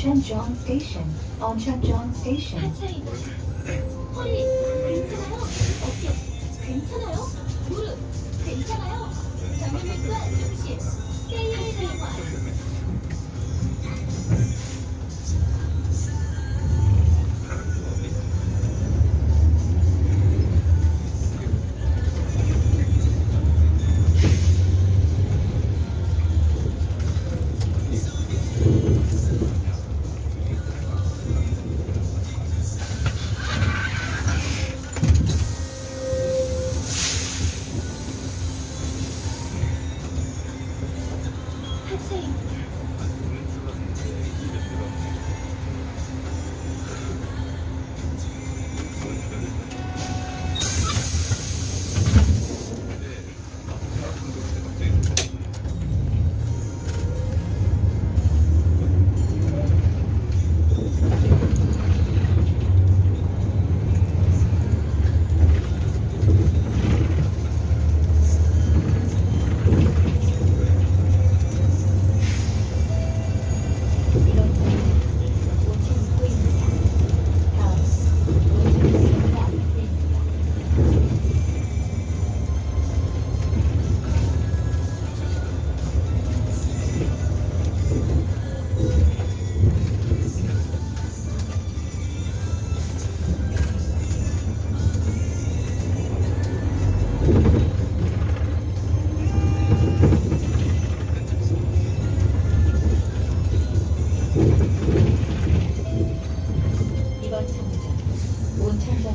Shenzhen Station, on Shenzhen Station.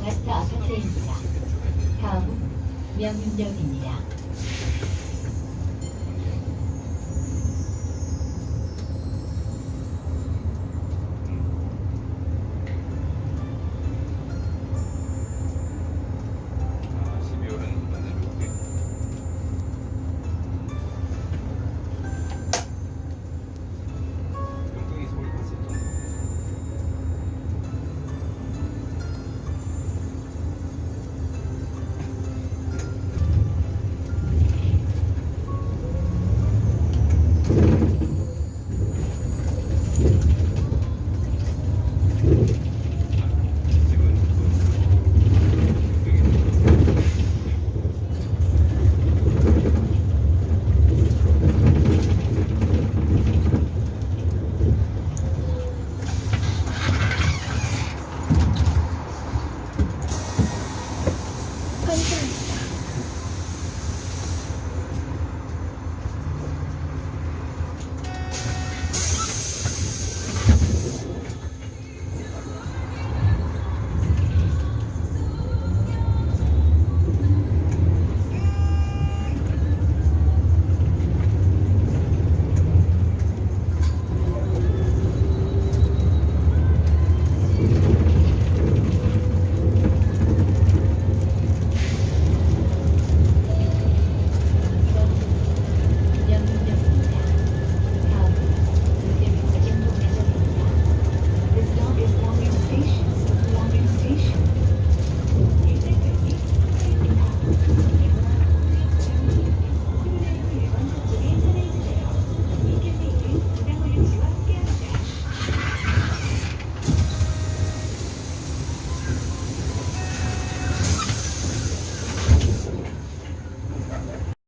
아파트 아파트입니다. 다음 명륜역입니다.